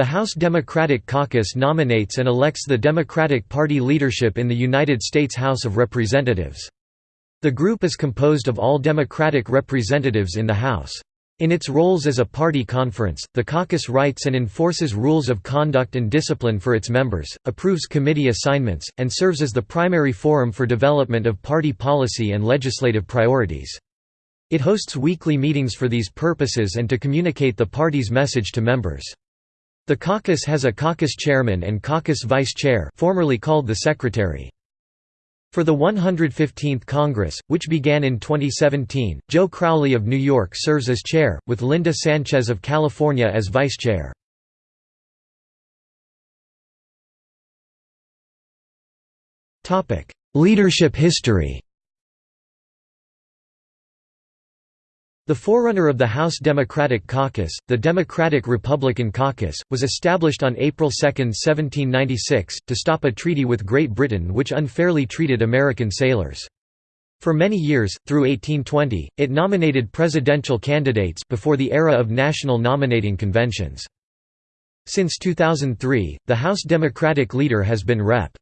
The House Democratic Caucus nominates and elects the Democratic Party leadership in the United States House of Representatives. The group is composed of all Democratic representatives in the House. In its roles as a party conference, the caucus writes and enforces rules of conduct and discipline for its members, approves committee assignments, and serves as the primary forum for development of party policy and legislative priorities. It hosts weekly meetings for these purposes and to communicate the party's message to members. The caucus has a caucus chairman and caucus vice chair formerly called the secretary. For the 115th Congress, which began in 2017, Joe Crowley of New York serves as chair, with Linda Sanchez of California as vice chair. Leadership history The forerunner of the House Democratic Caucus, the Democratic-Republican Caucus, was established on April 2, 1796, to stop a treaty with Great Britain which unfairly treated American sailors. For many years, through 1820, it nominated presidential candidates before the era of national nominating conventions. Since 2003, the House Democratic leader has been Rep.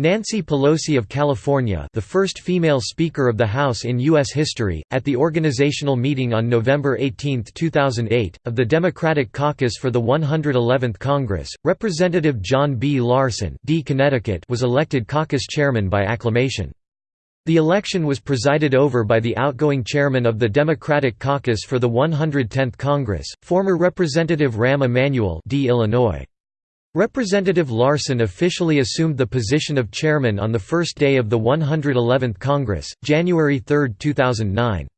Nancy Pelosi of California the first female Speaker of the House in U.S. history, at the organizational meeting on November 18, 2008, of the Democratic Caucus for the 111th Congress, Representative John B. Larson D. Connecticut was elected caucus chairman by acclamation. The election was presided over by the outgoing chairman of the Democratic Caucus for the 110th Congress, former Representative Rahm Emanuel D. Illinois. Representative Larson officially assumed the position of chairman on the first day of the 111th Congress, January 3, 2009.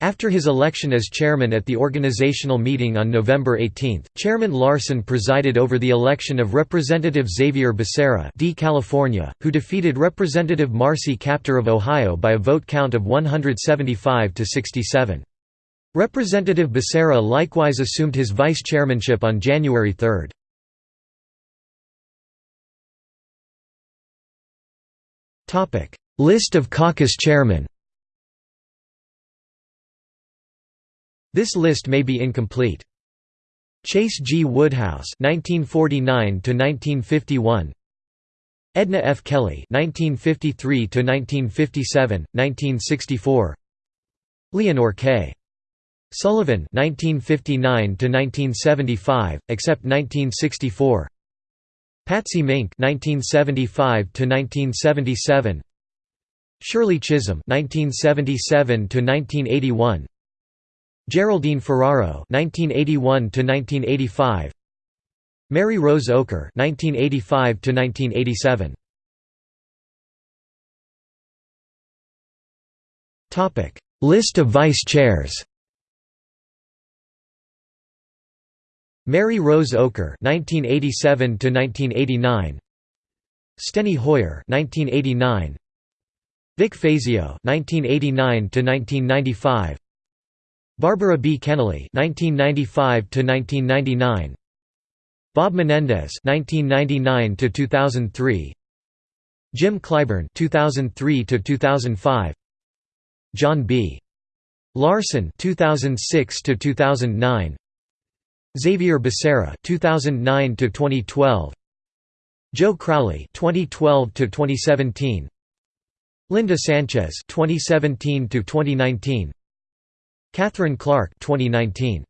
After his election as chairman at the organizational meeting on November 18, Chairman Larson presided over the election of Representative Xavier Becerra D. California, who defeated Representative Marcy Kaptur of Ohio by a vote count of 175 to 67. Representative Becerra likewise assumed his vice chairmanship on January 3. List of caucus chairmen This list may be incomplete. Chase G. Woodhouse (1949–1951), Edna F. Kelly (1953–1957, 1964), Leonor K. Sullivan (1959–1975, except 1964). Patsy Mink (1975–1977), Shirley Chisholm (1977–1981), Geraldine Ferraro (1981–1985), Mary Rose Oakar (1985–1987). Topic: List of vice chairs. Mary Rose Oakar (1987–1989), Steny Hoyer (1989), Vic Fazio (1989–1995), Barbara B. Kennelly (1995–1999), Bob Menendez (1999–2003), Jim Clyburn (2003–2005), John B. Larson (2006–2009). Xavier Becerra 2009 to 2012 Joe Crowley 2012 to 2017 Linda Sanchez 2017 to 2019 Katherine Clark 2019